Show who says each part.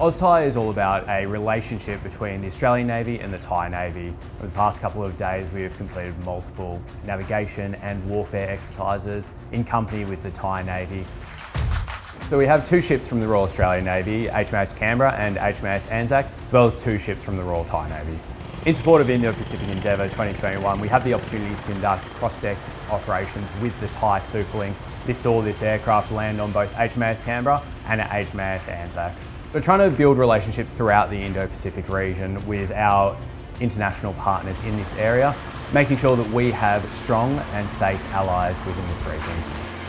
Speaker 1: AusThai is all about a relationship between the Australian Navy and the Thai Navy. Over the past couple of days we have completed multiple navigation and warfare exercises in company with the Thai Navy. So we have two ships from the Royal Australian Navy, HMAS Canberra and HMAS Anzac, as well as two ships from the Royal Thai Navy. In support of Indo-Pacific Endeavour 2021, we have the opportunity to conduct cross-deck operations with the Thai Super Lynx. This saw this aircraft land on both HMAS Canberra and HMAS Anzac. We're trying to build relationships throughout the Indo-Pacific region with our international partners in this area, making sure that we have strong and safe allies within this region.